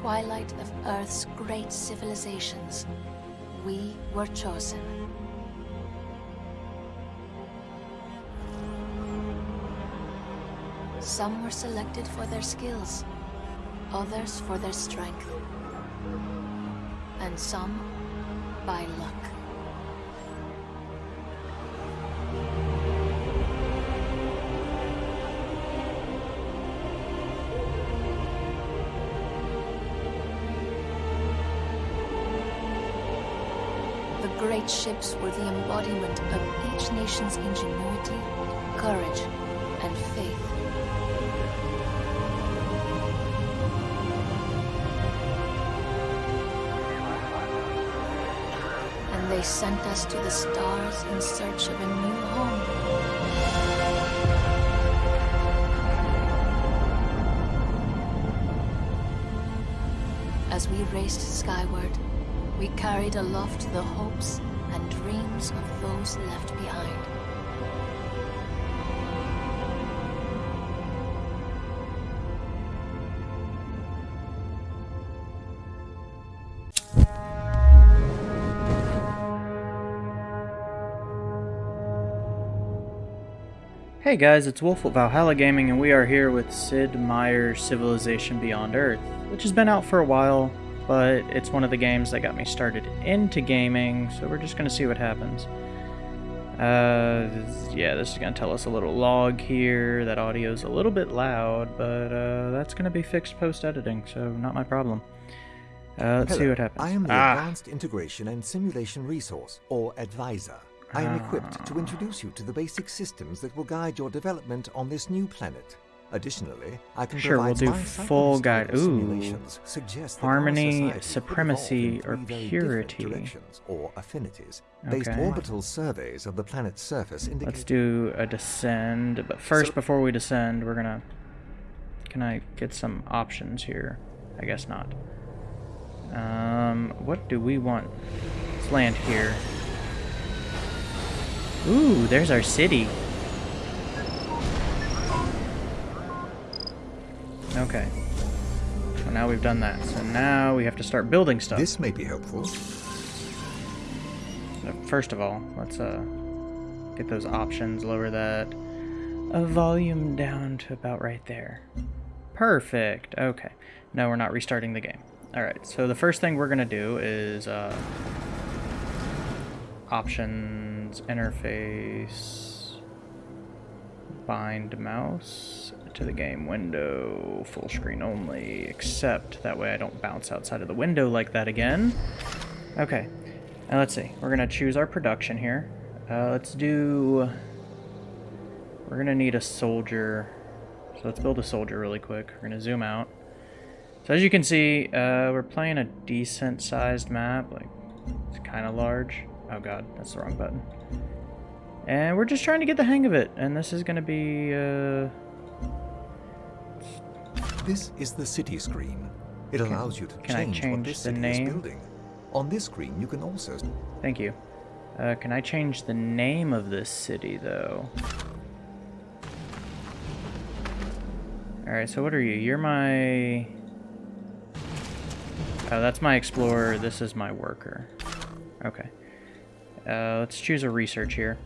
twilight of Earth's great civilizations, we were chosen. Some were selected for their skills, others for their strength, and some by luck. Ships were the embodiment of each nation's ingenuity, courage, and faith. And they sent us to the stars in search of a new home. As we raced skyward, we carried aloft the hopes and dreams of those left behind. Hey guys, it's Wolf at Valhalla Gaming, and we are here with Sid Meier's Civilization Beyond Earth, which has been out for a while, but it's one of the games that got me started into gaming, so we're just going to see what happens. Uh, yeah, this is going to tell us a little log here. That audio's a little bit loud, but uh, that's going to be fixed post-editing, so not my problem. Uh, let's see what happens. I am the ah, Advanced Integration and Simulation Resource, or Advisor. I am equipped Ah. to introduce you to the basic systems that will guide your development on this new planet. Additionally, I can Sure, we'll do full guide- ooh. Harmony, supremacy, or three very different purity. or affinities. Based Okay. orbital surveys of the planet's surface indicate Let's do a descend, but first, So- before we descend, we're gonna... Can I get some options here? I guess not. Um, what do we want? Let's land here. Ooh, there's our city. Okay. Well, now we've done that. So now we have to start building stuff. This may be helpful. So first of all, let's uh get those options, lower that uh, volume down to about right there. Perfect. Okay. No, we're not restarting the game. All right. So the first thing we're gonna do is uh, options, interface, bind mouse to the game window, full screen only, except that way I don't bounce outside of the window like that again. Okay. Now let's see. We're gonna choose our production here. Uh, let's do. We're gonna need a soldier. So let's build a soldier really quick. We're gonna zoom out. So as you can see, uh, we're playing a decent sized map. Like it's kind of large. Oh god, that's the wrong button. And we're just trying to get the hang of it. And this is gonna be. Uh, This is the city screen. It allows you to can I change, what this the city name? is building. On this screen, you can also thank you. Uh, can I change the name of this city though? Alright, so what are you? You're my... Oh, that's my explorer. This is my worker. Okay. Uh, let's choose a research here.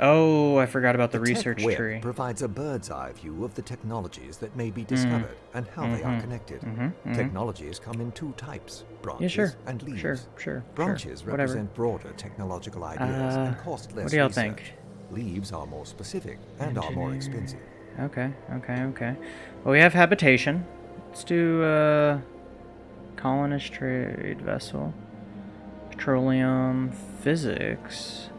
Oh, I forgot about the, tech research web tree. provides a bird's eye view of the technologies that may be discovered and how they are Mhm. connected. Mhm, mhm. Technologies come in two types, branches Yeah, sure. and leaves. Sure, sure. Branches sure. Whatever. represent broader technological ideas Uh, and cost less what do y'all think? Leaves are more specific and are more expensive. Okay, okay, okay. Well, we have habitation. Let's do uh, colonist trade vessel, petroleum, physics,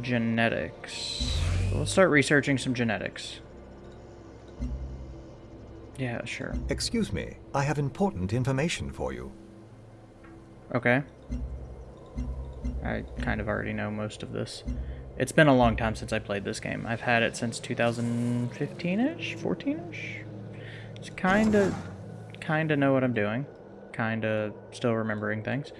genetics. Let's start researching some genetics. Yeah, sure. Excuse me, I have important information for you. Okay. I kind of already know most of this. It's been a long time since I played this game. I've had it since 2015-ish, 14-ish. It's kind of, kind of know what I'm doing. Kind of still remembering things.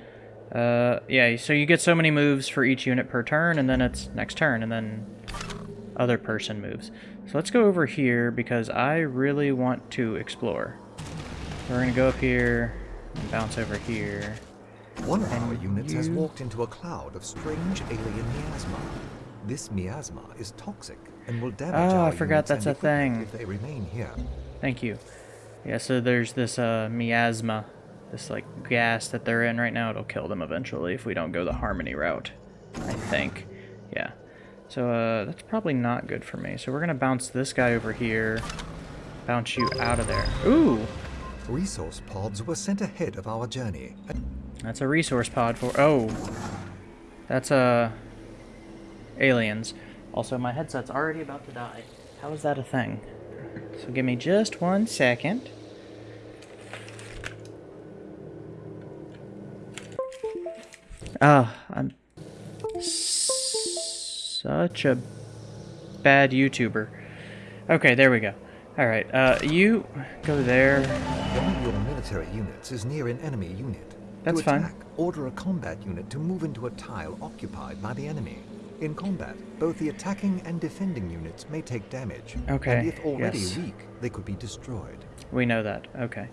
Uh, yeah, so you get so many moves for each unit per turn, and then it's next turn, and then other person moves. So let's go over here, because I really want to explore. we're gonna go up here and bounce over here. One of our units has walked into a cloud of strange alien miasma. This miasma is toxic and will damage Oh, I forgot that's a thing. if they remain here. Thank you. Yeah, so there's this uh, miasma, this like gas that they're in right now. It'll kill them eventually if we don't go the harmony route. I think. Yeah. So uh, that's probably not good for me. So we're gonna bounce this guy over here, bounce you out of there. Ooh, Resource pods were sent ahead of our journey. that's a resource pod for. Oh, that's uh aliens. Also, my headset's already about to die. How is that a thing? So give me just one second. Ah, I'm such a bad YouTuber. Okay, there we go. All right, uh, you go there. One of your military units is near an enemy unit. That's to fine. attack, order a combat unit to move into a tile occupied by the enemy. In combat, both the attacking and defending units may take damage. Okay, And if already yes. weak, they could be destroyed. We know that. Okay.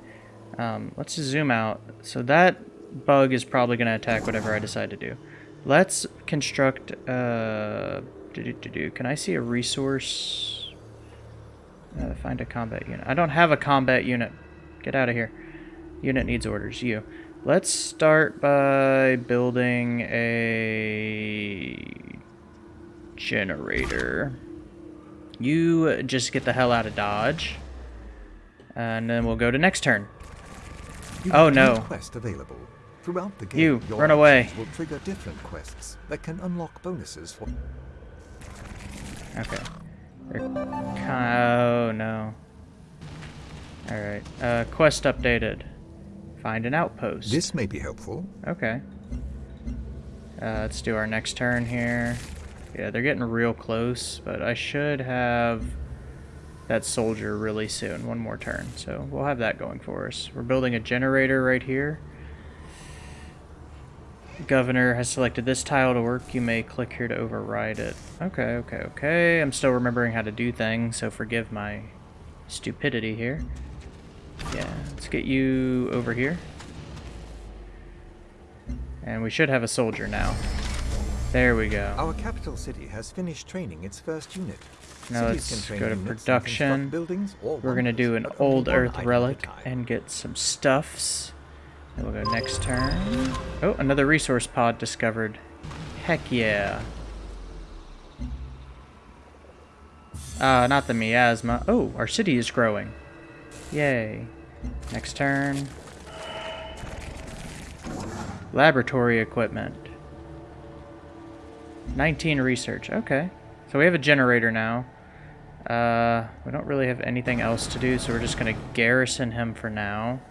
Um, let's zoom out. So that bug is probably going to attack whatever I decide to do. Let's construct. Uh, do, do, do, do. Can I see a resource? Uh, find a combat unit. I don't have a combat unit. Get out of here. Unit needs orders. You. Let's start by building a generator. You just get the hell out of Dodge. And then we'll go to next turn. You Oh, no. two quests available. Throughout the game, You, your run away. will trigger different quests that can unlock bonuses for. Okay. Oh, no. Alright. Uh, quest updated. Find an outpost. This may be helpful. Okay. Uh, let's do our next turn here. Yeah, they're getting real close, but I should have that soldier really soon. One more turn. So we'll have that going for us. We're building a generator right here. Governor has selected this tile to work. You may click here to override it. Okay, okay, okay. I'm still remembering how to do things, so forgive my stupidity here. Yeah, let's get you over here. And we should have a soldier now. There we go. Our capital city has finished training its first unit. Now let's go to production. Buildings We're gonna do an wonders, but only old earth item at a relic and get some stuffs. Then we'll go next turn. Oh, another resource pod discovered. Heck yeah. Uh, not the miasma. Oh, our city is growing. Yay. Next turn. Laboratory equipment. 19 research. Okay. So we have a generator now. Uh, we don't really have anything else to do, so we're just going to garrison him for now.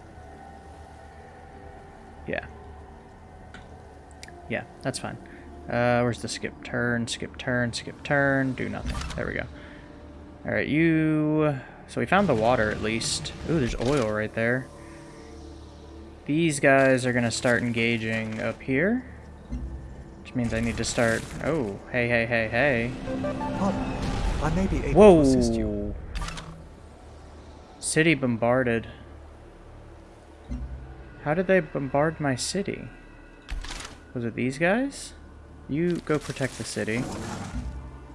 Yeah. Yeah, that's fine. Uh, where's the skip turn, skip turn, skip turn? Do nothing. There we go. Alright, you... So we found the water, at least. Ooh, there's oil right there. These guys are going to start engaging up here. Which means I need to start... Oh, hey, hey, hey, hey. Pardon, I may be able to assist you. Whoa. City bombarded. How did they bombard my city? Was it these guys? You go protect the city.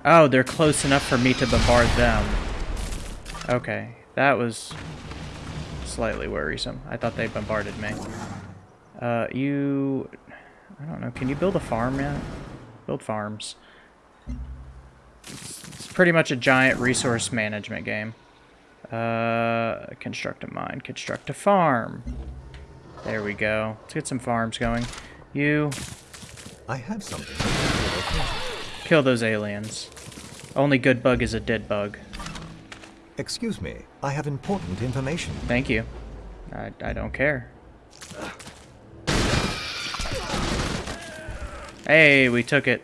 Oh, they're close enough for me to bombard them. Okay, that was slightly worrisome. I thought they bombarded me. Uh, you... I don't know, can you build a farm yet? Build farms. It's pretty much a giant resource management game. Uh, construct a mine, construct a farm. There we go. Let's get some farms going. You I have something. to your attention. kill those aliens. Only good bug is a dead bug. Excuse me, I have important information. Thank you. I, I don't care. Hey, we took it.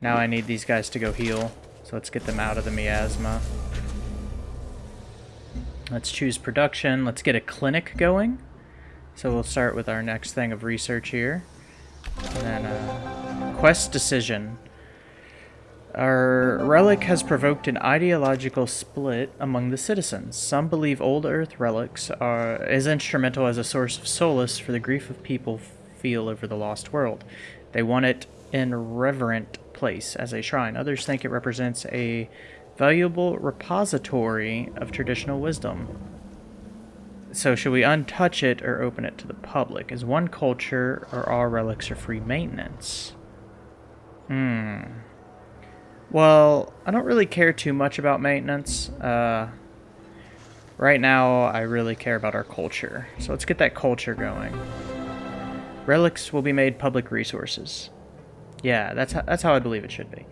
Now I need these guys to go heal. So let's get them out of the miasma. Let's choose production. Let's get a clinic going. So we'll start with our next thing of research here. And then uh, quest decision. Our relic has provoked an ideological split among the citizens. Some believe old Earth relics are as instrumental as a source of solace for the grief of people feel over the lost world. They want it in reverent place as a shrine. Others think it represents a valuable repository of traditional wisdom. So should we untouch it or open it to the public? Is one culture or all relics are free maintenance? Hmm. Well, I don't really care too much about maintenance. Uh, right now, I really care about our culture. So let's get that culture going. Relics will be made public resources. Yeah, that's how, that's how I believe it should be.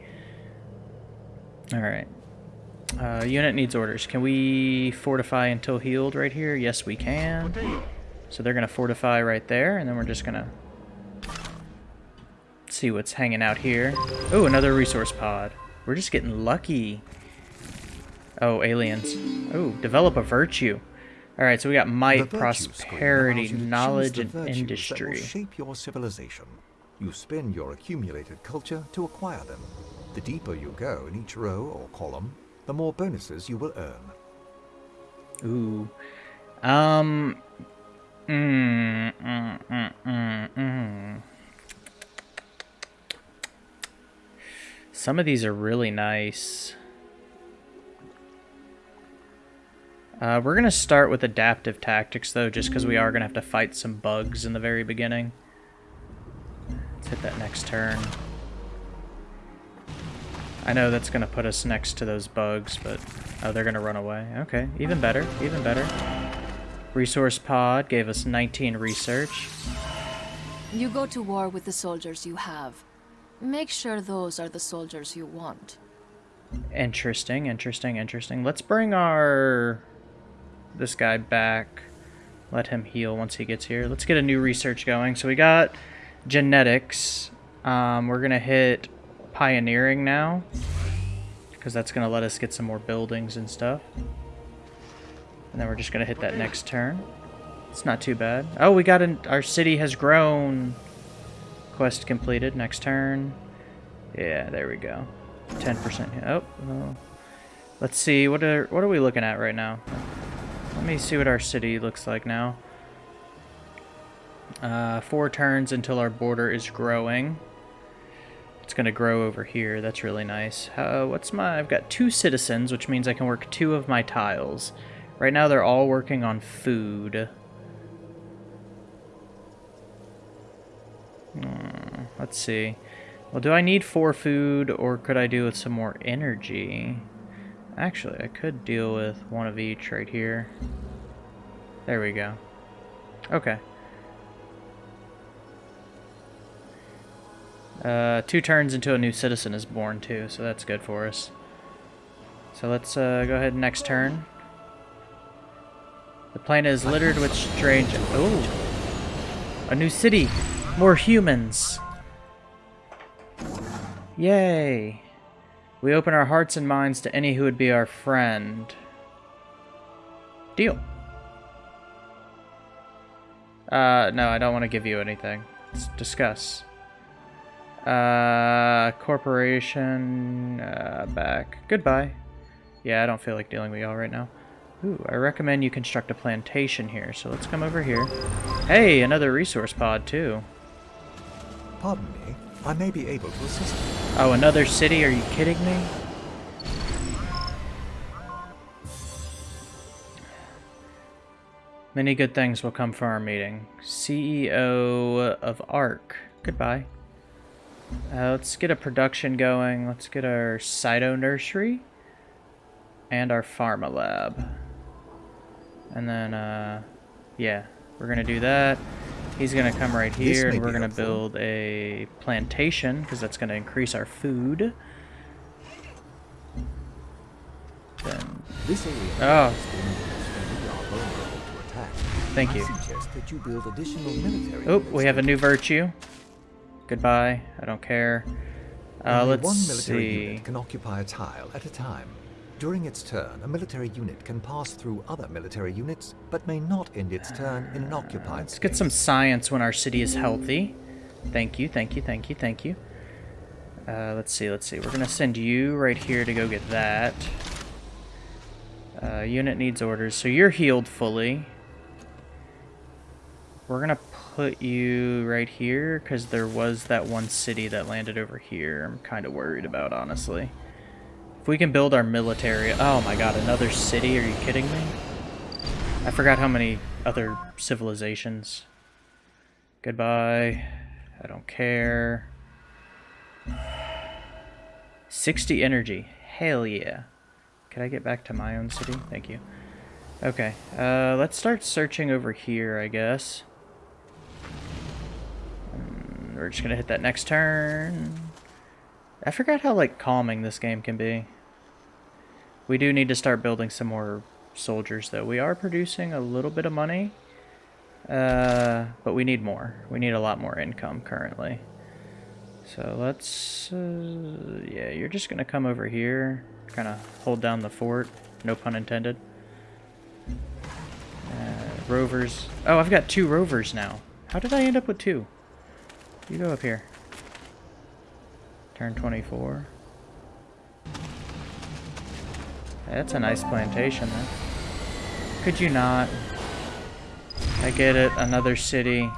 All right. Uh, unit needs orders. Can we fortify until healed right here? Yes, we can. So they're going to fortify right there, and then we're just going to see what's hanging out here. Oh, another resource pod. We're just getting lucky. Oh, aliens. Oh, develop a virtue. All right, so we got might, prosperity, knowledge, and industry. shape your civilization. You spin your accumulated culture to acquire them. The deeper you go in each row or column, the more bonuses you will earn. Ooh. Um. Mm, mm, mm, mm, mm. Some of these are really nice. Uh, we're going to start with adaptive tactics, though, just because we are going to have to fight some bugs in the very beginning. Let's hit that next turn. I know that's going to put us next to those bugs, but... Oh, they're going to run away. Okay, even better, even better. Resource pod gave us 19 research. You go to war with the soldiers you have. Make sure those are the soldiers you want. Interesting, interesting, interesting. Let's bring our... this guy back. Let him heal once he gets here. Let's get a new research going. So we got genetics. Um, we're going to hit pioneering now. Because that's going to let us get some more buildings and stuff. And then we're just going to hit that next turn. It's not too bad. Oh, we got an... Our city has grown. Quest completed. Next turn. Yeah, there we go. 10%. Oh, oh. Let's see. What are what are we looking at right now? Let me see what our city looks like now. Uh, four turns until our border is growing. It's going to grow over here. That's really nice. Uh, what's my... I've got two citizens, which means I can work two of my tiles. Right now they're all working on food. Hmm, let's see. Well, do I need four food, or could I do with some more energy? Actually, I could deal with one of each right here. There we go. Okay. Uh, two turns until a new citizen is born, too, so that's good for us. So let's uh, go ahead next turn. The planet is littered with strange... Oh! A new city! More humans! Yay! We open our hearts and minds to any who would be our friend. Deal. Uh, no, I don't want to give you anything. Let's discuss. Uh, corporation, uh, back. Goodbye. Yeah, I don't feel like dealing with y'all right now. Ooh, I recommend you construct a plantation here, so let's come over here. Hey, another resource pod, too. Pardon me, I may be able to assist you. Oh, another city? Are you kidding me? Many good things will come from our meeting. CEO of ARC. Goodbye. Uh, let's get a production going. Let's get our Cyto Nursery. And our Pharma Lab. And then, uh, yeah, we're going to do that. He's going to come right here, and we're going to build a plantation, because that's going to increase our food. Then... Oh. Thank you. you oh, we have a new virtue. Goodbye. I don't care. Uh, let's one military see. unit can occupy a tile at a time. During its turn, a military unit can pass through other military units, but may not end its turn in an occupied Let's get some science when our city is healthy. Thank you, thank you, thank you, thank you. Uh, let's see, let's see. We're going to send you right here to go get that. Uh, unit needs orders. So you're healed fully. We're going to put you right here because there was that one city that landed over here. I'm kind of worried about, honestly. If we can build our military... Oh my god, another city? Are you kidding me? I forgot how many other civilizations. Goodbye. I don't care. 60 energy. Hell yeah. Can I get back to my own city? Thank you. Okay, uh, let's start searching over here, I guess. We're just gonna hit that next turn. I forgot how, like, calming this game can be. We do need to start building some more soldiers, though. We are producing a little bit of money. Uh, but we need more. We need a lot more income currently. So let's, uh, yeah, you're just gonna come over here, kind of hold down the fort, no pun intended. Uh, rovers. Oh, I've got two rovers now. How did I end up with two? You go up here. Turn 24. That's a nice plantation, then. Could you not? I get it, another city.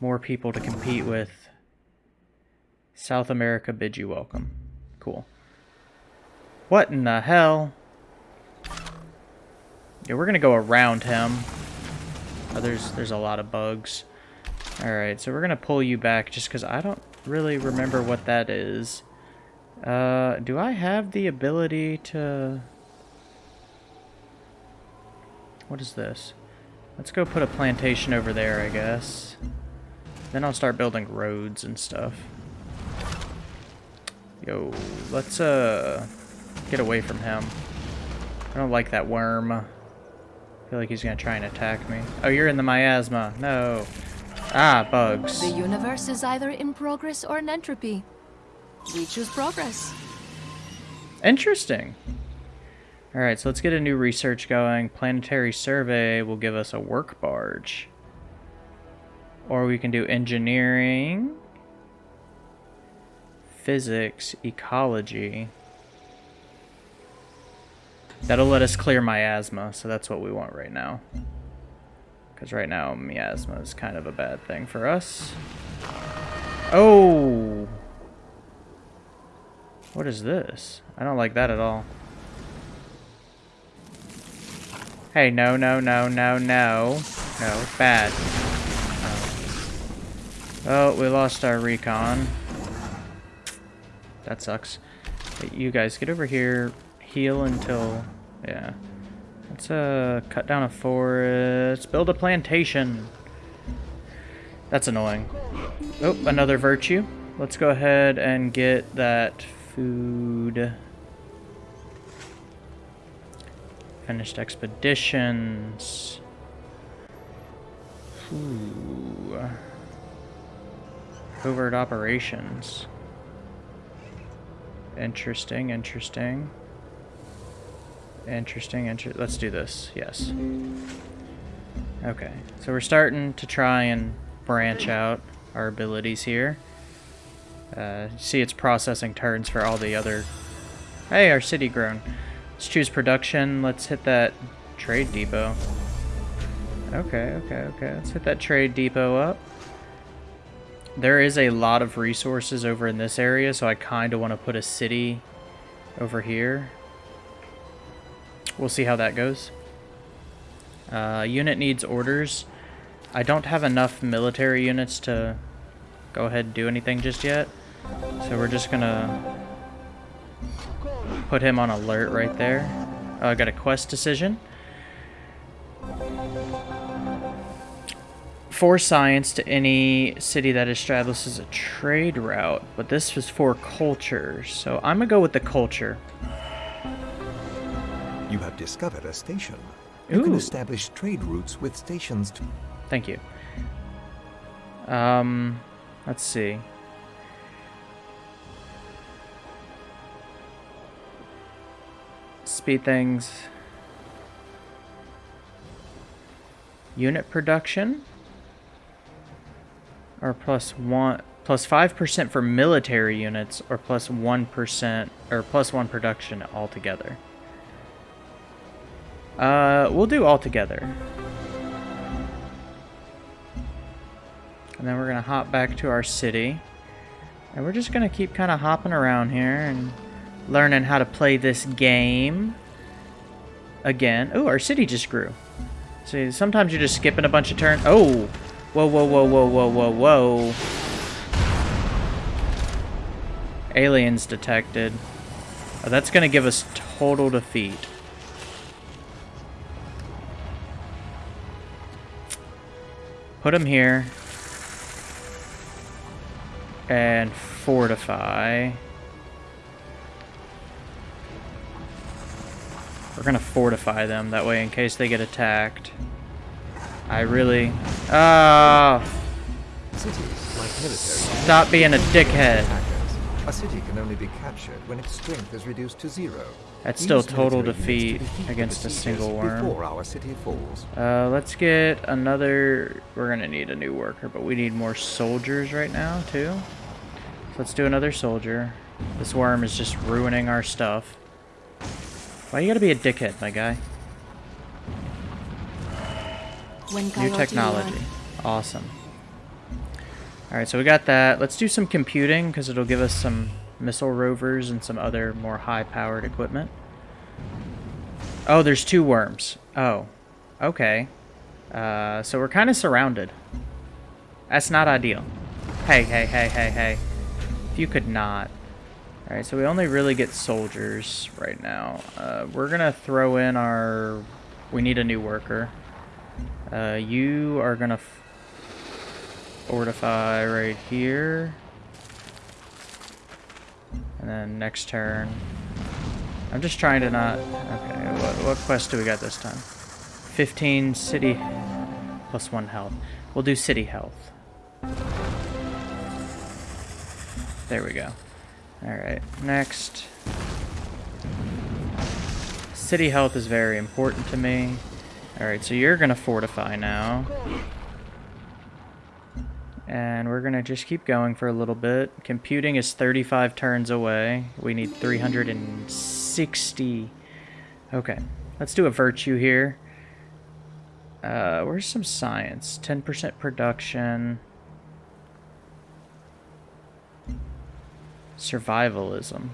More people to compete with. South America bids you welcome. Cool. What in the hell? Yeah, we're gonna go around him. Oh, there's there's a lot of bugs. Alright, so we're gonna pull you back just because I don't really remember what that is. Uh, do I have the ability to... What is this? Let's go put a plantation over there, I guess. Then I'll start building roads and stuff. Yo, let's uh get away from him. I don't like that worm. I feel like he's gonna try and attack me. Oh, you're in the miasma. No. Ah, bugs. The universe is either in progress or in entropy. We choose progress. Interesting. Alright, so let's get a new research going. Planetary survey will give us a work barge. Or we can do engineering physics, ecology. That'll let us clear miasma, so that's what we want right now. Because right now, miasma is kind of a bad thing for us. Oh! What is this? I don't like that at all. Hey, no, no, no, no, no. No, bad. Oh, oh we lost our recon. That sucks. You guys, get over here. Heal until... Yeah. Let's uh, cut down a forest. Build a plantation. That's annoying. Oh, another virtue. Let's go ahead and get that food. Finished expeditions. Ooh. Covert operations. Interesting, interesting. Interesting, inter let's do this, yes. Okay, so we're starting to try and branch out our abilities here. Uh, see it's processing turns for all the other... Hey, our city grown. Let's choose production, let's hit that trade depot. Okay, okay, okay, let's hit that trade depot up. There is a lot of resources over in this area, so I kind of want to put a city over here. We'll see how that goes. Uh, unit needs orders. I don't have enough military units to go ahead and do anything just yet. So we're just to put him on alert right there. I uh, got a quest decision. for science to any city that establishes a trade route, but this was for culture, so I'm gonna go with the culture. You have discovered a station. You Ooh. can establish trade routes with stations. Thank you. Um, let's see. Speed things. Unit production. Or plus one, plus 5% for military units, or plus 1 or plus 1 production altogether. Uh, we'll do all together. And then we're going to hop back to our city. And we're just going to keep kind of hopping around here and learning how to play this game. Again. Oh, our city just grew. See, sometimes you're just skipping a bunch of turns. Oh! Whoa, whoa, whoa, whoa, whoa, whoa, whoa. Aliens detected. Oh, that's going to give us total defeat. Put them here. And fortify. We're gonna fortify them, that way in case they get attacked. I really... Ah! Military... Stop being a dickhead. A city can only be captured when its strength is reduced to zero. That's still total defeat to against a single worm. Before our city falls. Uh, let's get another... We're gonna need a new worker, but we need more soldiers right now, too. So let's do another soldier. This worm is just ruining our stuff. Why you gotta be a dickhead, my guy? When New technology. Awesome. Alright, so we got that. Let's do some computing, because it'll give us some missile rovers and some other more high-powered equipment. Oh, there's two worms. Oh. Okay. Uh, so we're kind of surrounded. That's not ideal. Hey, hey, hey, hey, hey. If you could not. Alright, so we only really get soldiers right now. Uh, we're gonna throw in our... We need a new worker. Uh, you are gonna fortify right here. And then next turn. I'm just trying to not... Okay, what, what quest do we got this time? 15 city plus 1 health. We'll do city health. There we go. Alright, next. City health is very important to me. Alright, so you're gonna fortify now. And we're gonna just keep going for a little bit. Computing is 35 turns away. We need 360. Okay, let's do a virtue here. Uh, where's some science? 10% production. Survivalism.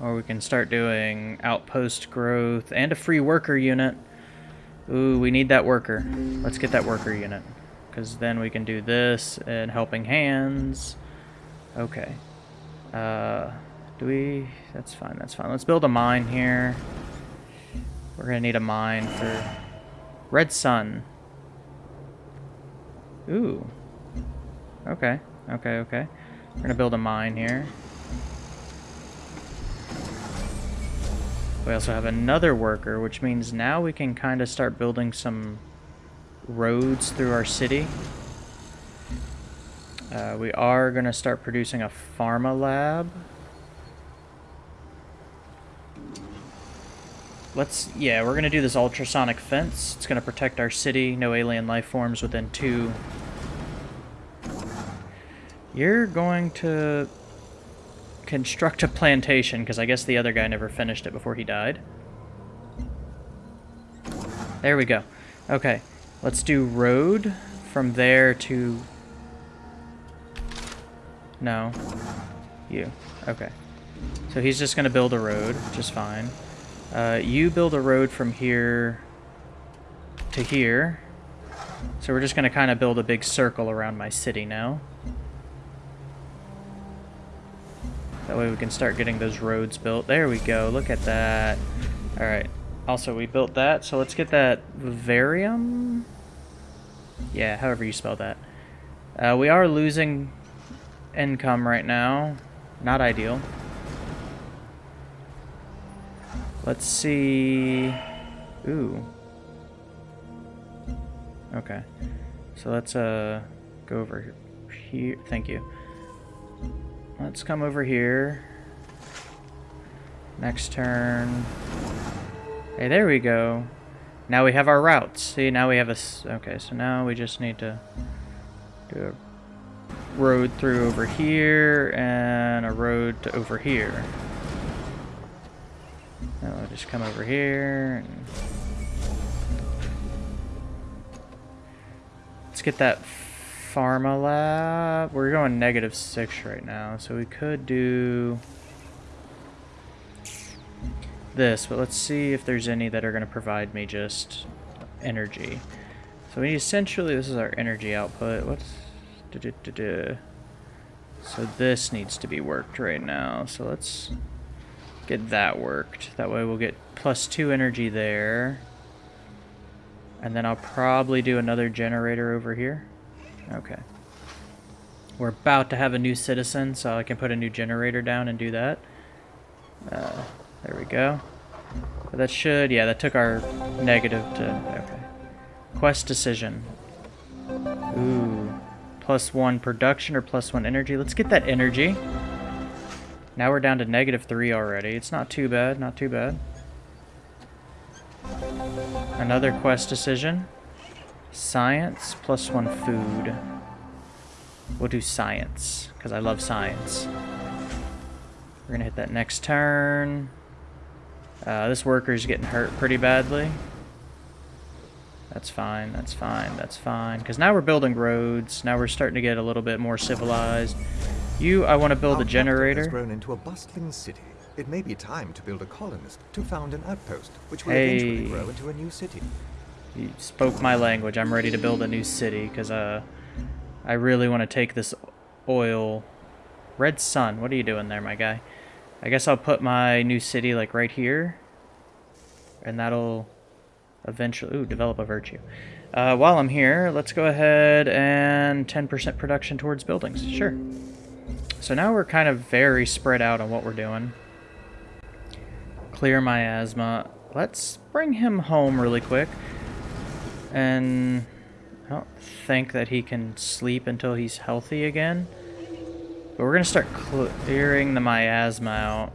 Or we can start doing outpost growth and a free worker unit. Ooh, we need that worker. Let's get that worker unit. Because then we can do this and helping hands. Okay. Uh, do we... That's fine, that's fine. Let's build a mine here. We're going to need a mine for... Red Sun. Ooh. Okay, okay, okay. We're going to build a mine here. We also have another worker, which means now we can kind of start building some roads through our city. Uh, we are going to start producing a pharma lab. Let's, yeah, we're going to do this ultrasonic fence. It's going to protect our city. No alien life forms within two. You're going to construct a plantation, because I guess the other guy never finished it before he died. There we go. Okay, let's do road from there to... No. You. Okay. So he's just going to build a road, which is fine. Uh, you build a road from here to here. So we're just going to kind of build a big circle around my city now. That way we can start getting those roads built. There we go. Look at that. Alright. Also, we built that, so let's get that Vivarium? Yeah, however you spell that. Uh, we are losing income right now. Not ideal. Let's see... Ooh. Okay. So let's uh go over here. Thank you. Let's come over here. Next turn. Hey, there we go. Now we have our routes. See, now we have a... Okay, so now we just need to do a road through over here and a road to over here. Now we'll just come over here and... Let's get that Pharma Lab. We're going negative six right now, so we could do this, but let's see if there's any that are going to provide me just energy. So we essentially, this is our energy output. What's... Da -da -da so this needs to be worked right now. So let's get that worked. That way we'll get plus two energy there. And then I'll probably do another generator over here. Okay. We're about to have a new citizen, so I can put a new generator down and do that. Uh, there we go. But that should, yeah, that took our negative to, okay. Quest decision. Ooh. Plus one production or plus one energy. Let's get that energy. Now we're down to negative three already. It's not too bad, not too bad. Another quest decision. Science plus one food. We'll do science, because I love science. We're going to hit that next turn. Uh, this worker's getting hurt pretty badly. That's fine, that's fine, that's fine. Because now we're building roads. Now we're starting to get a little bit more civilized. You, I want to build Our a generator. has grown into a bustling city. It may be time to build a colonist to found an outpost, which will Hey. eventually grow into a new city. You spoke my language. I'm ready to build a new city because uh, I really want to take this oil. Red Sun, what are you doing there, my guy? I guess I'll put my new city like right here, and that'll eventually ooh develop a virtue. Uh, while I'm here, let's go ahead and 10% production towards buildings. Sure. So now we're kind of very spread out on what we're doing. Clear miasma. Let's bring him home really quick. And I don't think that he can sleep until he's healthy again. But we're going to start clearing the miasma out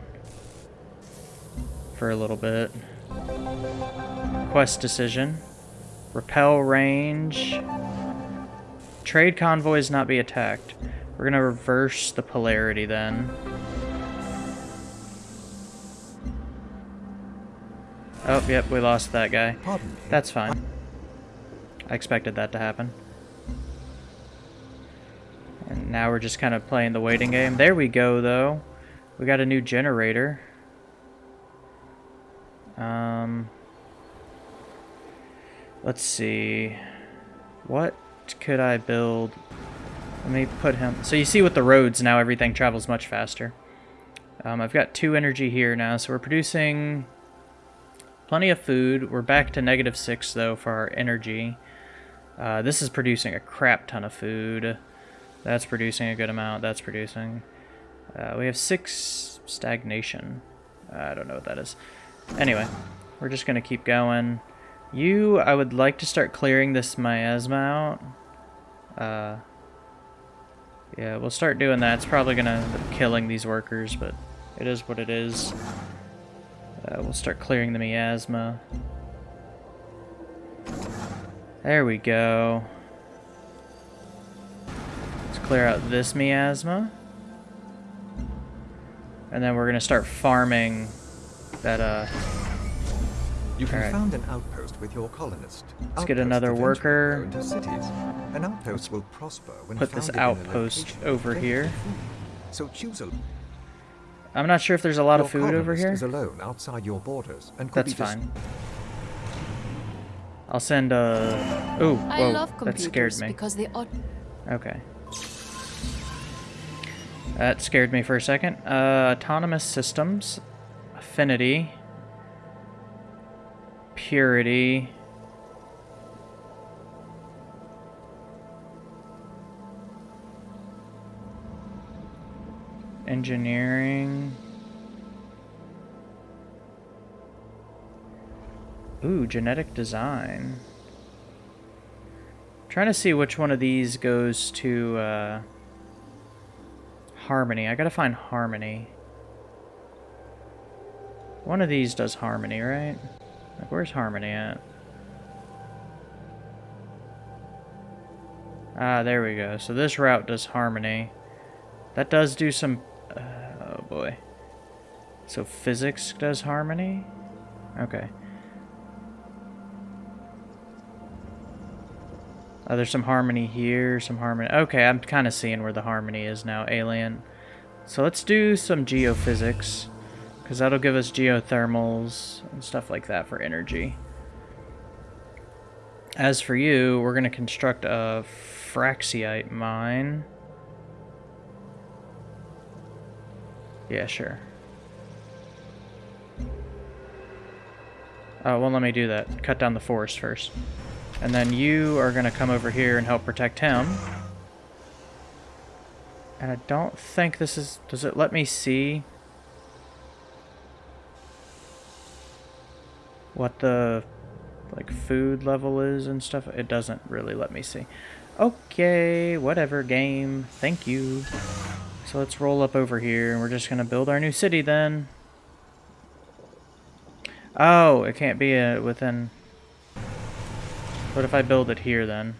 for a little bit. Quest decision. Repel range. Trade convoys not be attacked. We're going to reverse the polarity then. Oh, yep, we lost that guy. That's fine. I expected that to happen. And now we're just kind of playing the waiting game. There we go, though. We got a new generator. Um, let's see. What could I build? Let me put him... So you see with the roads now, everything travels much faster. Um, I've got two energy here now, so we're producing plenty of food. We're back to negative six, though, for our energy. Uh, this is producing a crap ton of food. That's producing a good amount. That's producing. Uh, we have six stagnation. I don't know what that is. Anyway, we're just going to keep going. You, I would like to start clearing this miasma out. Uh, yeah, we'll start doing that. It's probably going to end up killing these workers, but it is what it is. Uh, we'll start clearing the miasma. There we go. Let's clear out this miasma. And then we're going to start farming that, uh... You can Alright. found an outpost with your colonist. Let's get another worker. An outpost will prosper when put this founded in a outpost over here. So choose a I'm not sure if there's a lot your of food over here. is alone outside your borders and could That's be fine. I'll send a... Ooh, I whoa, that scared me. because they are Okay. That scared me for a second. Uh, autonomous systems, affinity, purity. Engineering. Ooh, genetic design. I'm trying to see which one of these goes to uh, harmony. I gotta find harmony. One of these does harmony, right? Like, where's harmony at? Ah, there we go. So this route does harmony. That does do some... Uh, oh, boy. So physics does harmony? Okay. Oh, there's some harmony here, some harmony... Okay, I'm kind of seeing where the harmony is now, alien. So let's do some geophysics, because that'll give us geothermals and stuff like that for energy. As for you, we're going to construct a Firaxite mine. Yeah, sure. Oh, well, let me do that. Cut down the forest first. And then you are going to come over here and help protect him. And I don't think this is... Does it let me see... What the, like, food level is and stuff? It doesn't really let me see. Okay, whatever, game. Thank you. So let's roll up over here, and we're just going to build our new city then. Oh, it can't be uh, within... What if I build it here then?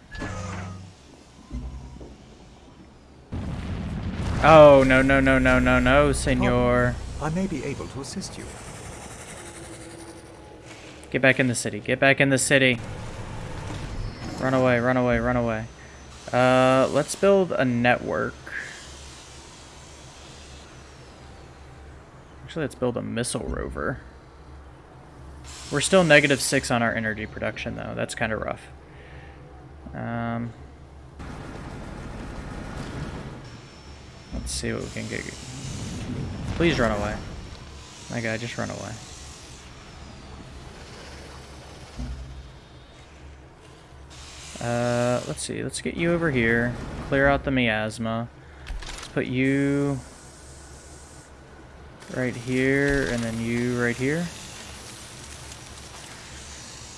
Oh, no, no, no, no, no, no, senor. I may be able to assist you. Get back in the city. Get back in the city. Run away, run away, run away. Uh, let's build a network. Actually, let's build a missile rover. We're still negative six on our energy production, though. That's kind of rough. Um, let's see what we can get. Please run away. My guy, just run away. Uh, let's see. Let's get you over here. Clear out the miasma. Let's put you right here, and then you right here.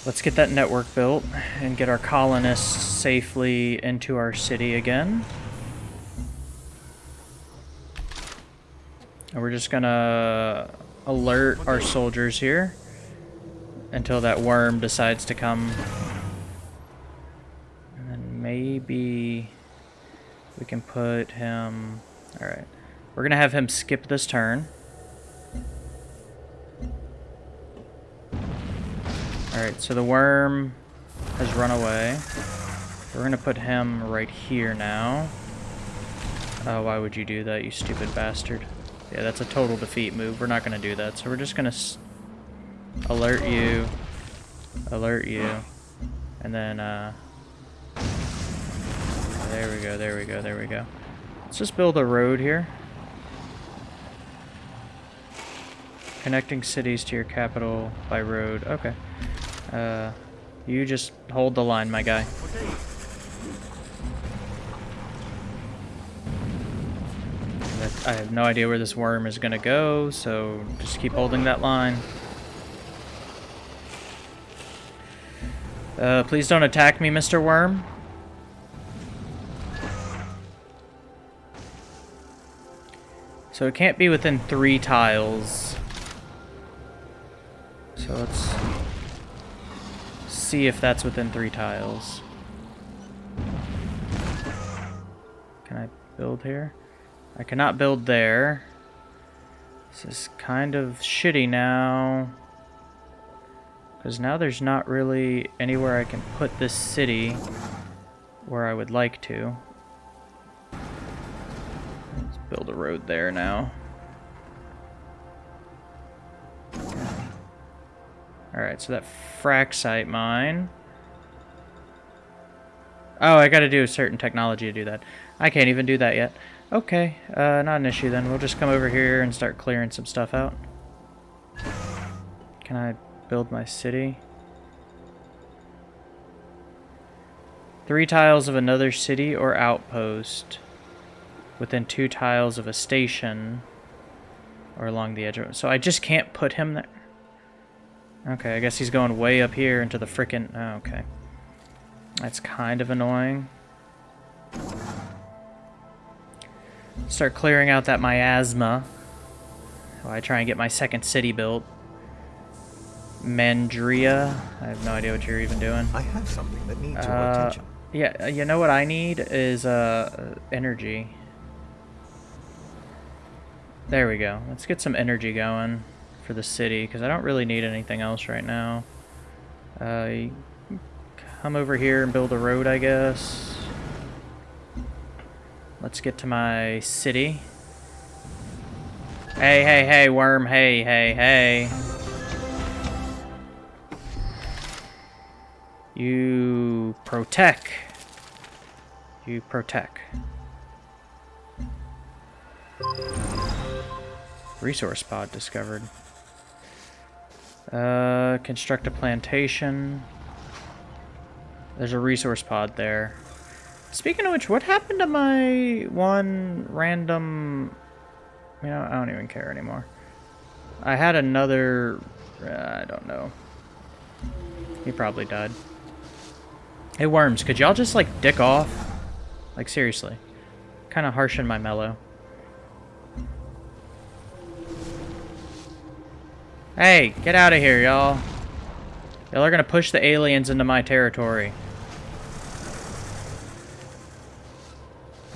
Let's get that network built and get our colonists safely into our city again. And we're just gonna alert our soldiers here until that worm decides to come. And then maybe we can put him... Alright. We're gonna have him skip this turn. Alright, so the worm has run away. We're gonna put him right here now. Oh, why would you do that, you stupid bastard? Yeah, that's a total defeat move. We're not gonna do that. So we're just gonna alert you, alert you, and then, uh... There we go, there we go, there we go. Let's just build a road here. Connecting cities to your capital by road. Okay. Uh, you just hold the line, my guy. I have no idea where this worm is going to go, so just keep holding that line. Uh, please don't attack me, Mr. Worm. So it can't be within three tiles. See if that's within three tiles. Can I build here? I cannot build there. This is kind of shitty now. Because now there's not really anywhere I can put this city where I would like to. Let's build a road there now. Alright, so that firaxite mine. Oh, I gotta do a certain technology to do that. I can't even do that yet. Okay, uh, not an issue then. We'll just come over here and start clearing some stuff out. Can I build my city? Three tiles of another city or outpost within two tiles of a station or along the edge of it. So I just can't put him there. Okay, I guess he's going way up here into the frickin'... Oh, okay. That's kind of annoying. Start clearing out that miasma. While I try and get my second city built. Mandria. I have no idea what you're even doing. I have something that needs uh, your attention. Yeah, uh, you know what I need is uh, energy. There we go. Let's get some energy going for the city, because I don't really need anything else right now. Uh, come over here and build a road, I guess. Let's get to my city. Hey, hey, hey, worm, hey, hey, hey. You protect. You protect. Resource pod discovered. Uh, construct a plantation. There's a resource pod there. Speaking of which, what happened to my one random... You know, I don't even care anymore. I had another... Uh, I don't know. He probably died. Hey, Worms, could y'all just, like, dick off? Like, seriously. Kind of harsh in my mellow. Hey, get out of here, y'all. Y'all are gonna push the aliens into my territory.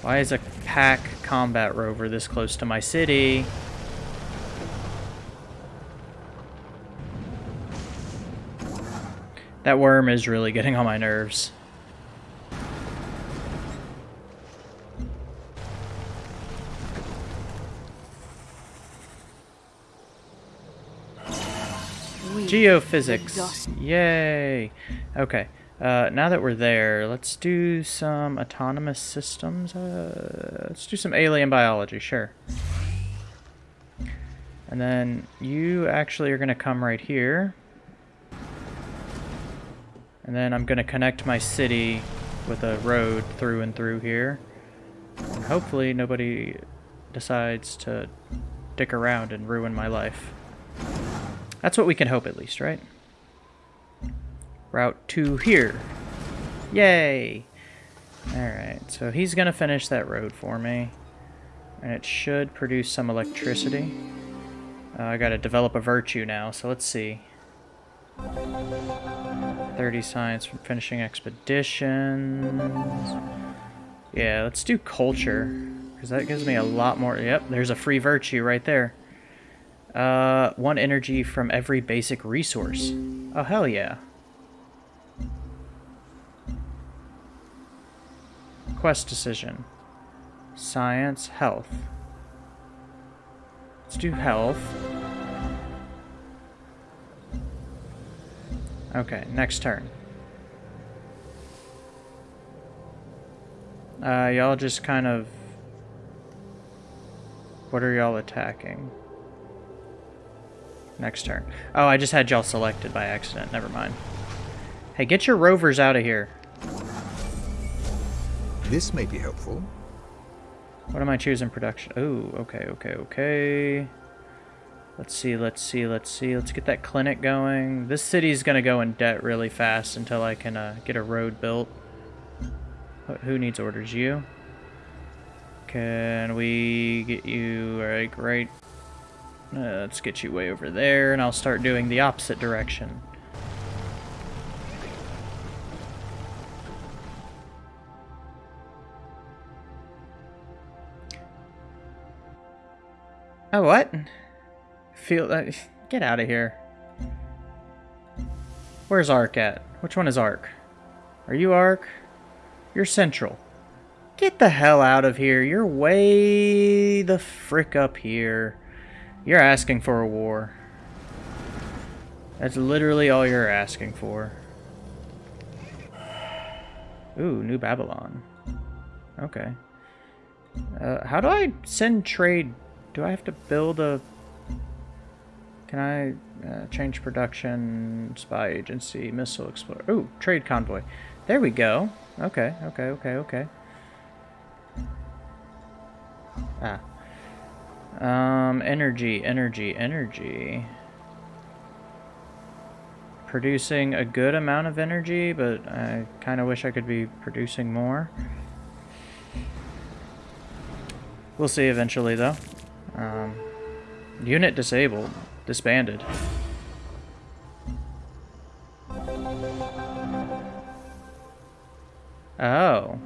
Why is a pack combat rover this close to my city? That worm is really getting on my nerves. We Geophysics. Yay. Okay. Uh, now that we're there, let's do some autonomous systems. Uh, let's do some alien biology, sure. And then you actually are going to come right here. And then I'm going to connect my city with a road through and through here. And hopefully nobody decides to dick around and ruin my life. That's what we can hope at least, right? Route to here. Yay! Alright, so he's gonna finish that road for me. And it should produce some electricity. Uh, I gotta develop a virtue now, so let's see. 30 science from finishing expeditions. Yeah, let's do culture. Because that gives me a lot more... Yep, there's a free virtue right there. Uh, one energy from every basic resource. Oh, hell yeah. Quest decision. Science, health. Let's do health. Okay, next turn. Uh, y'all just kind of... What are y'all attacking? Next turn. Oh, I just had y'all selected by accident. Never mind. Hey, get your rovers out of here. This may be helpful. What am I choosing production? Oh, okay, okay, okay. Let's see, let's see, let's see. Let's get that clinic going. This city's gonna go in debt really fast until I can uh, get a road built. Wh- Who needs orders? You? Can we get you, alright, great. Uh, let's get you way over there, and I'll start doing the opposite direction. Oh, what? Feel that. Get out of here. Where's ARC at? Which one is ARC? Are you ARC? You're Central. Get the hell out of here. You're way the frick up here. You're asking for a war. That's literally all you're asking for. Ooh, New Babylon. Okay. Uh, how do I send trade? Do I have to build a... Can I uh, change production, spy agency, missile explorer? Ooh, trade convoy. There we go. Okay, okay, okay, okay. Ah. Um, energy, energy, energy. Producing a good amount of energy, but I kind of wish I could be producing more. We'll see eventually, though. Um, unit disabled. Disbanded. Oh.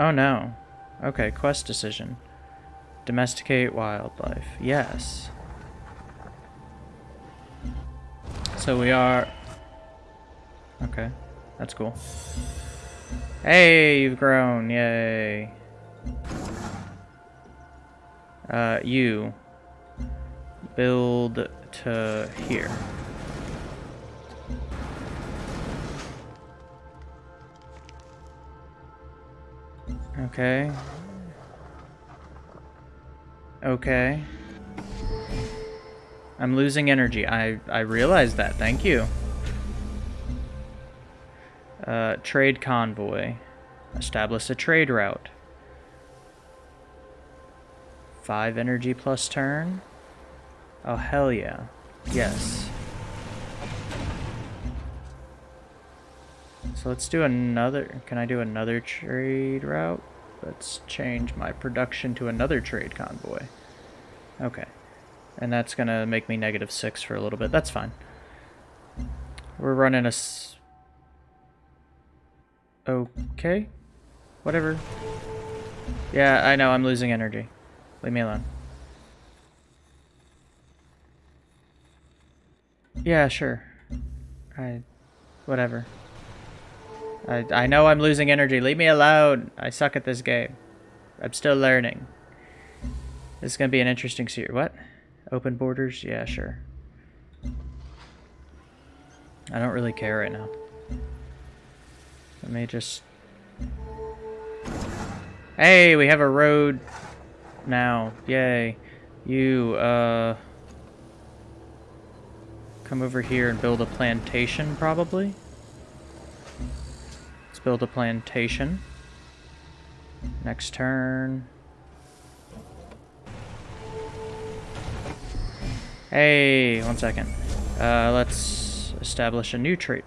Oh no. Okay, quest decision. Domesticate wildlife. Yes. So we are... Okay, that's cool. Hey, you've grown. Yay. Uh, you. Build to here. Okay. Okay. I'm losing energy. I, I realize that. Thank you. Uh, trade convoy. Establish a trade route. Five energy plus turn. Oh, hell yeah. Yes. So let's do another... Can I do another trade route? Let's change my production to another trade convoy. Okay. And that's going to make me negative 6 for a little bit. That's fine. We're running a... Okay. Whatever. Yeah, I know. I'm losing energy. Leave me alone. Yeah, sure. I... Whatever. I, I know I'm losing energy. Leave me alone. I suck at this game. I'm still learning. This is going to be an interesting series. What? Open borders? Yeah, sure. I don't really care right now. Let me just... Hey, we have a road now. Yay. You, uh... Come over here and build a plantation, probably? Build a plantation. Next turn. Hey, one second. Uh, let's establish a new trait.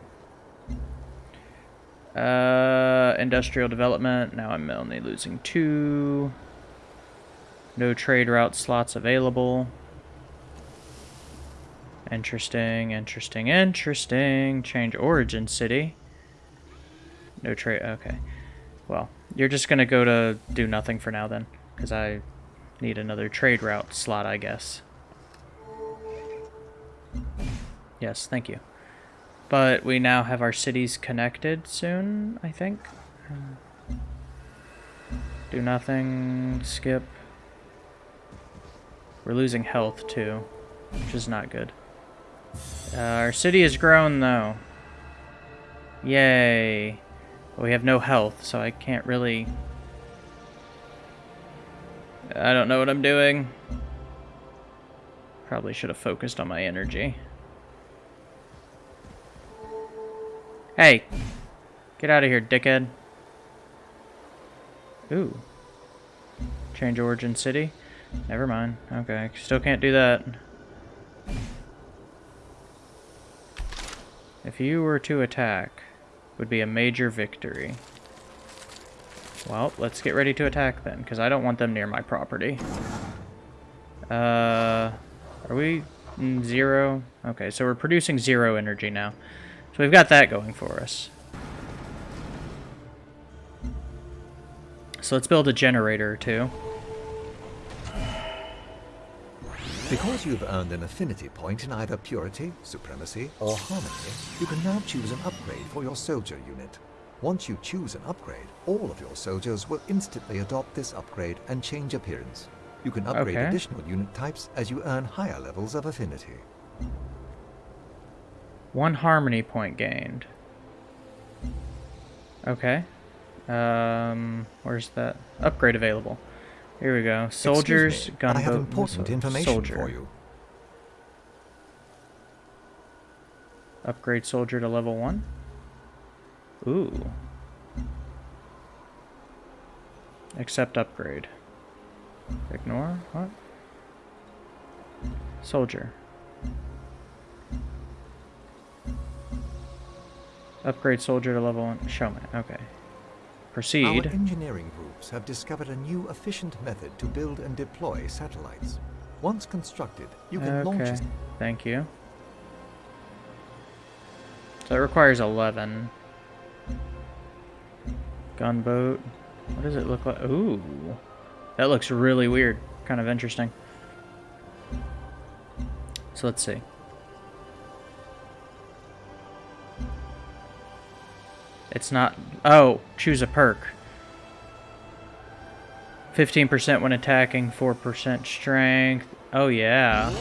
Uh, industrial development. Now I'm only losing two. No trade route slots available. Interesting, interesting, interesting. Change origin city. No trade. Okay. Well, you're just going to go to do nothing for now then. Because I need another trade route slot, I guess. Yes, thank you. But we now have our cities connected soon, I think. Do nothing. Skip. We're losing health, too. Which is not good. Uh, our city has grown, though. Yay. But we have no health, so I can't really... I don't know what I'm doing. Probably should have focused on my energy. Hey! Get out of here, dickhead. Ooh. Change origin city? Never mind. Okay, still can't do that. If you were to attack would be a major victory. Well, let's get ready to attack then, because I don't want them near my property. Uh, are we zero? Okay, so we're producing zero energy now. So we've got that going for us. So let's build a generator or two. Because you've earned an affinity point in either purity, supremacy, or harmony, you can now choose an upgrade for your soldier unit. Once you choose an upgrade, all of your soldiers will instantly adopt this upgrade and change appearance. You can upgrade Okay. additional unit types as you earn higher levels of affinity. One harmony point gained. Okay. Um, where's that? Upgrade available. Here we go. Soldiers, me, gunboat, I have important missile- information soldier. for you. Upgrade soldier to level one. Ooh. Accept upgrade. Ignore? What? Soldier. Upgrade soldier to level one. Showman. Okay. Proceed. Our engineering groups have discovered a new efficient method to build and deploy satellites. Once constructed, you can launch Okay. Thank you. So it requires 11. Gunboat. What does it look like? Ooh. That looks really weird. Kind of interesting. So let's see. It's not... Oh, choose a perk. 15% when attacking, 4% strength. Oh, yeah.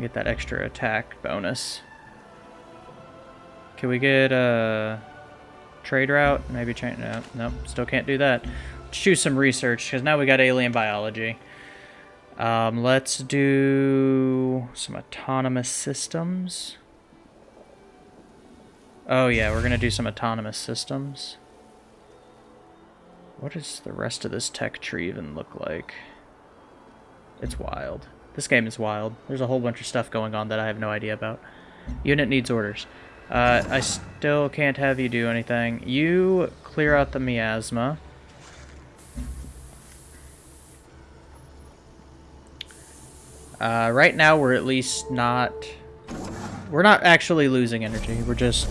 Get that extra attack bonus. Can we get a trade route? Maybe change... No, nope, still can't do that. Let's choose some research, because now we got alien biology. Um, let's do some autonomous systems. Oh yeah, we're going to do some autonomous systems. What does the rest of this tech tree even look like? It's wild. This game is wild. There's a whole bunch of stuff going on that I have no idea about. Unit needs orders. Uh, I still can't have you do anything. You clear out the miasma. Uh, right now, we're at least not... We're not actually losing energy. We're just...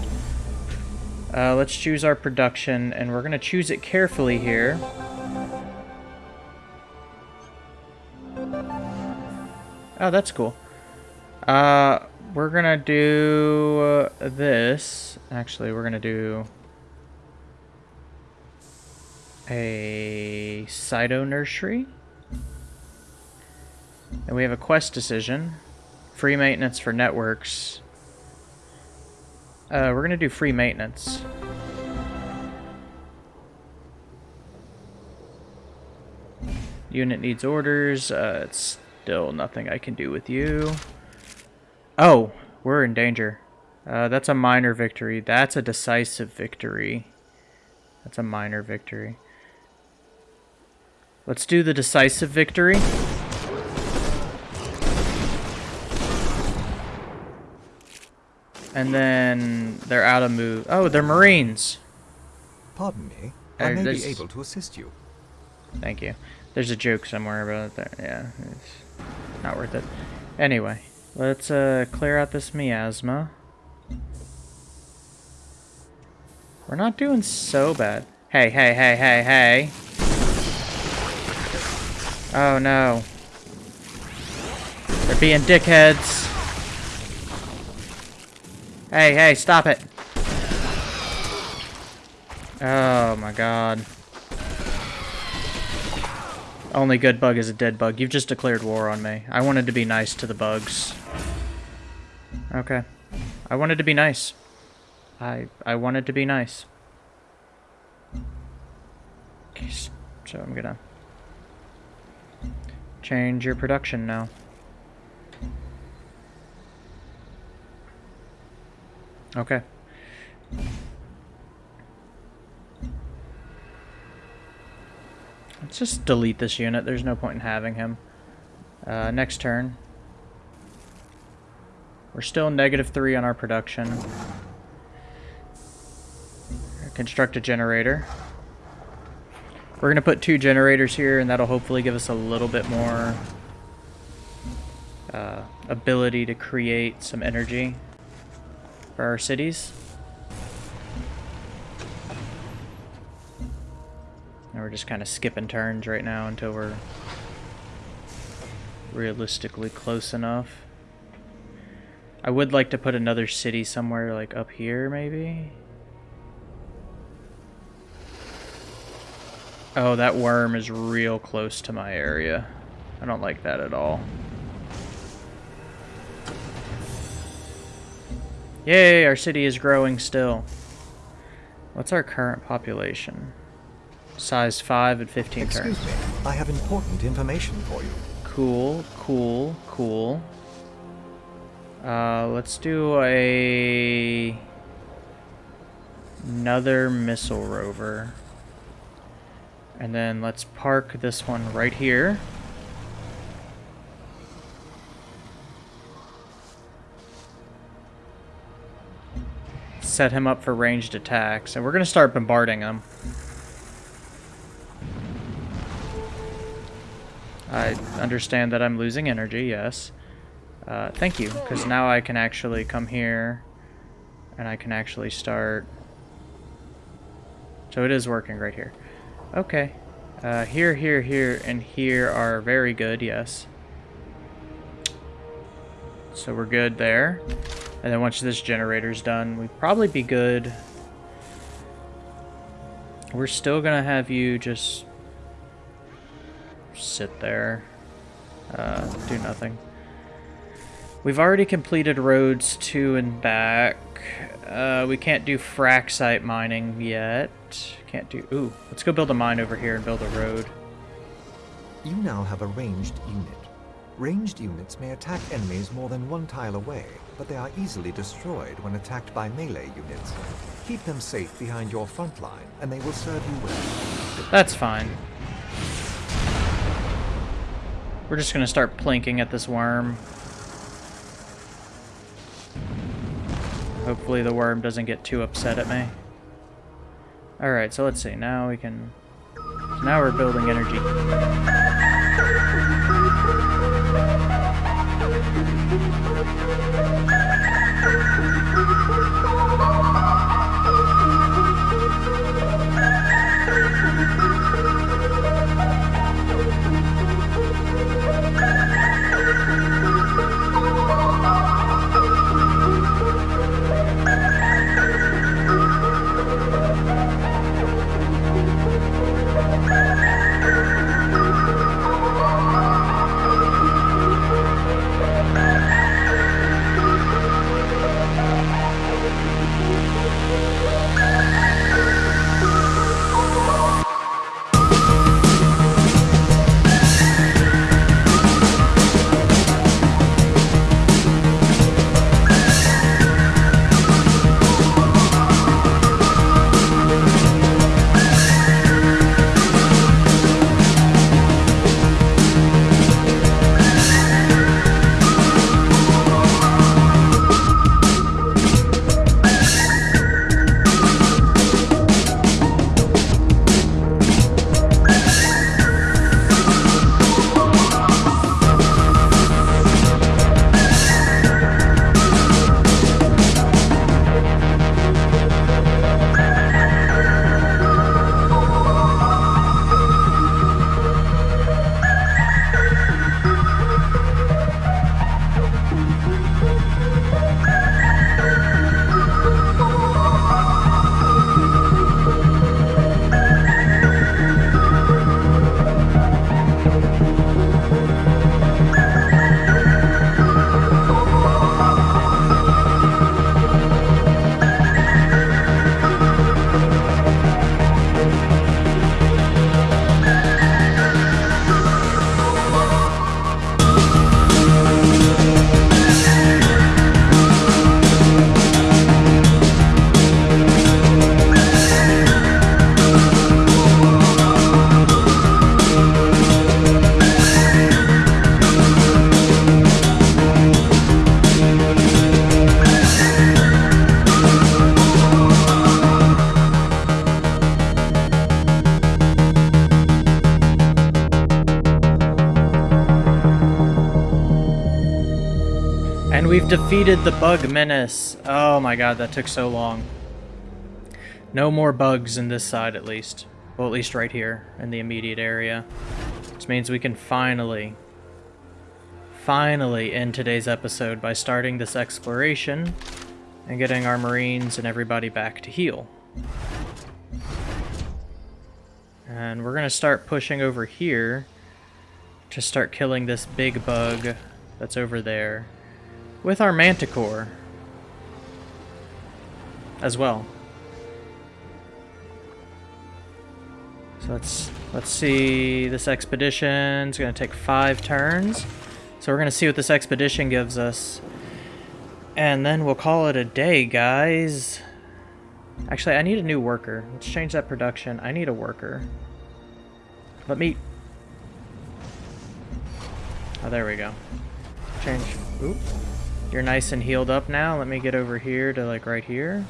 Uh, let's choose our production, and we're going to choose it carefully here. Oh, that's cool. Uh, we're going to do uh, this. Actually, we're going to do a Cyto Nursery. And we have a quest decision. Free maintenance for networks. Uh, we're going to do free maintenance. Unit needs orders. Uh, it's still nothing I can do with you. Oh, we're in danger. Uh, that's a minor victory. That's a decisive victory. That's a minor victory. Let's do the decisive victory. And then they're out of move. Oh, they're Marines. Pardon me. I may be able to assist you. Thank you. There's a joke somewhere about that. Yeah, it's not worth it. Anyway, let's uh, clear out this miasma. We're not doing so bad. Hey, hey, hey, hey, hey. Oh no. They're being dickheads. Hey, hey, stop it. Oh my god. Only good bug is a dead bug. You've just declared war on me. I wanted to be nice to the bugs. Okay. I wanted to be nice. I I wanted to be nice. So I'm gonna change your production now. Okay. Let's just delete this unit. There's no point in having him. Uh, next turn. We're still negative three on our production. Construct a generator. We're going to put two generators here, and that'll hopefully give us a little bit more uh, ability to create some energy our cities. And we're just kind of skipping turns right now until we're realistically close enough. I would like to put another city somewhere like up here maybe. Oh, that worm is real close to my area. I don't like that at all. Yay, our city is growing still. What's our current population? Size 5 at 15 Excuse turns. me. I have important information for you. Cool, cool, cool. Uh, let's do a another missile rover. And then let's park this one right here. Set him up for ranged attacks, and we're going to start bombarding him. I understand that I'm losing energy, yes. Uh, thank you, because now I can actually come here and I can actually start... So it is working right here. Okay. Uh, here, here, here, and here are very good, yes. So we're good there. And then once this generator's done, we'd probably be good. We're still gonna have you just sit there, uh, do nothing. We've already completed roads to and back. Uh, we can't do firaxite mining yet. Can't do... Ooh, let's go build a mine over here and build a road. You now have a ranged unit. Ranged units may attack enemies more than one tile away, but they are easily destroyed when attacked by melee units. Keep them safe behind your front line, and they will serve you well. That's fine. We're just gonna start plinking at this worm. Hopefully the worm doesn't get too upset at me. Alright, so let's see. Now we can... Now we're building energy. Defeated the bug menace. Oh my god, that took so long. No more bugs in this side, at least. Well, at least right here, in the immediate area. Which means we can finally, finally end today's episode by starting this exploration and getting our marines and everybody back to heal. And we're going to start pushing over here to start killing this big bug that's over there with our manticore as well. So let's let's see. This expedition's gonna take five turns. So we're gonna see what this expedition gives us. And then we'll call it a day, guys. Actually, I need a new worker. Let's change that production. I need a worker. Let me... Oh, there we go. Change... Oop. You're nice and healed up now. Let me get over here to, like, right here.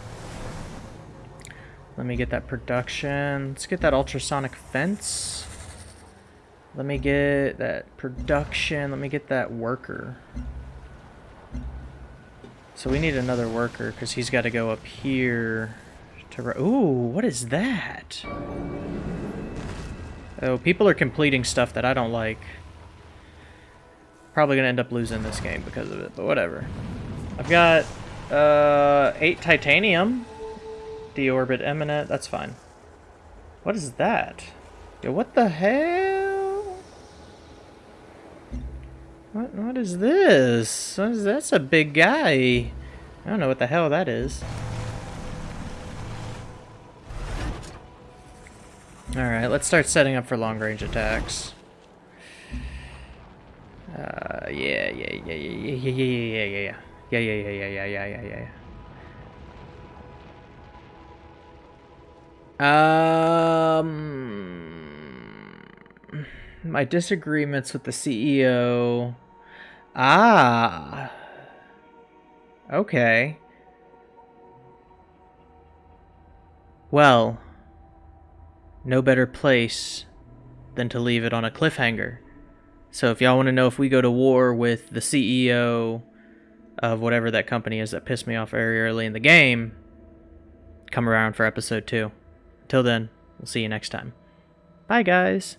Let me get that production. Let's get that ultrasonic fence. Let me get that production. Let me get that worker. So we need another worker because he's got to go up here to. Ooh, what is that? Oh, people are completing stuff that I don't like. Probably gonna end up losing this game because of it, but whatever. I've got uh, eight titanium, deorbit eminent. That's fine. What is that? Yo, what the hell? What what is this? What is, that's a big guy. I don't know what the hell that is. Alright, let's start setting up for long range attacks. Uh, yeah, yeah, yeah, yeah, yeah, yeah, yeah, yeah, yeah, yeah. Yeah, yeah, yeah, yeah, yeah, yeah, yeah, yeah. Um, my disagreements with the CEO. Ah. Okay. Well, no better place than to leave it on a cliffhanger. So if y'all want to know if we go to war with the CEO of whatever that company is that pissed me off very early in the game, come around for episode 2. Till then, we'll see you next time. Bye guys.